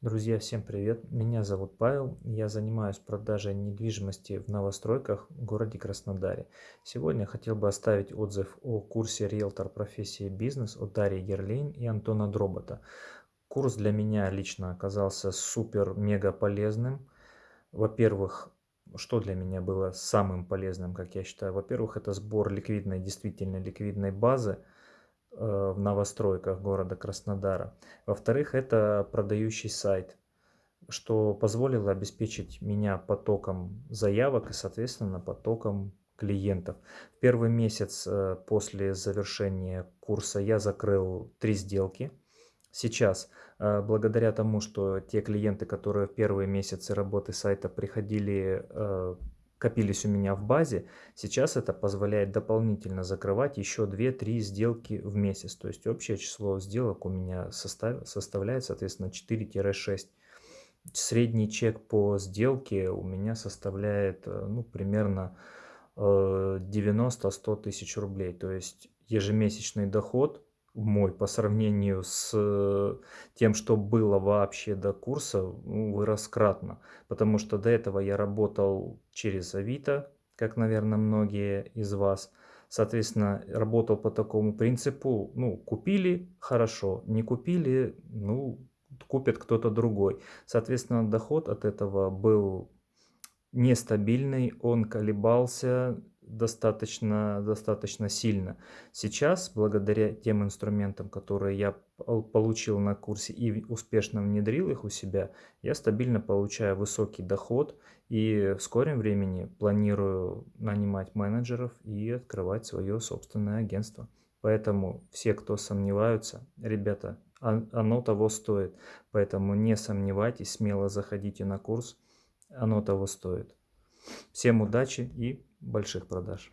Друзья, всем привет! Меня зовут Павел, я занимаюсь продажей недвижимости в новостройках в городе Краснодаре. Сегодня хотел бы оставить отзыв о курсе риэлтор профессии бизнес от Дарьи Герлейн и Антона Дробота. Курс для меня лично оказался супер-мега полезным. Во-первых, что для меня было самым полезным, как я считаю? Во-первых, это сбор ликвидной, действительно ликвидной базы – в новостройках города Краснодара. Во-вторых, это продающий сайт, что позволило обеспечить меня потоком заявок и, соответственно, потоком клиентов. В первый месяц э, после завершения курса я закрыл три сделки. Сейчас, э, благодаря тому, что те клиенты, которые в первые месяцы работы сайта приходили копились у меня в базе, сейчас это позволяет дополнительно закрывать еще 2-3 сделки в месяц. То есть общее число сделок у меня состав, составляет, соответственно, 4-6. Средний чек по сделке у меня составляет э, ну, примерно 90-100 э, тысяч рублей. То есть ежемесячный доход мой по сравнению с э, тем, что было вообще до курса, ну, вырос кратно. Потому что до этого я работал через Авито, как, наверное, многие из вас. Соответственно, работал по такому принципу, ну, купили – хорошо, не купили – ну, купит кто-то другой. Соответственно, доход от этого был нестабильный, он колебался, достаточно, достаточно сильно. Сейчас, благодаря тем инструментам, которые я получил на курсе и успешно внедрил их у себя, я стабильно получаю высокий доход и в скором времени планирую нанимать менеджеров и открывать свое собственное агентство. Поэтому все, кто сомневаются, ребята, оно того стоит. Поэтому не сомневайтесь, смело заходите на курс, оно того стоит. Всем удачи и больших продаж.